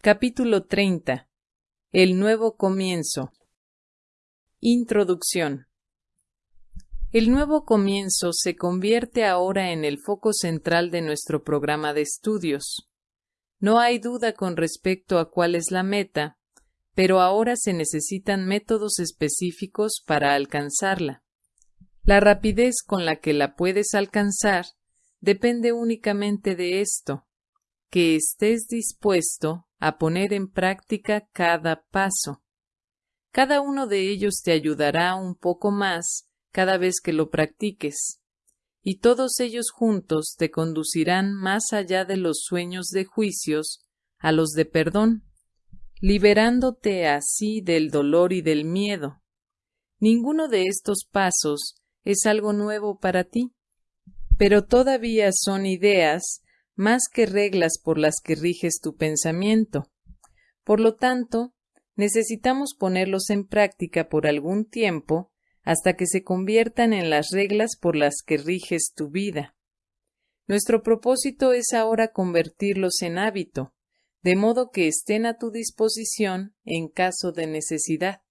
Capítulo 30. El nuevo comienzo. Introducción. El nuevo comienzo se convierte ahora en el foco central de nuestro programa de estudios. No hay duda con respecto a cuál es la meta, pero ahora se necesitan métodos específicos para alcanzarla. La rapidez con la que la puedes alcanzar depende únicamente de esto, que estés dispuesto a poner en práctica cada paso. Cada uno de ellos te ayudará un poco más cada vez que lo practiques, y todos ellos juntos te conducirán más allá de los sueños de juicios a los de perdón, liberándote así del dolor y del miedo. Ninguno de estos pasos es algo nuevo para ti, pero todavía son ideas más que reglas por las que riges tu pensamiento. Por lo tanto, necesitamos ponerlos en práctica por algún tiempo hasta que se conviertan en las reglas por las que riges tu vida. Nuestro propósito es ahora convertirlos en hábito, de modo que estén a tu disposición en caso de necesidad.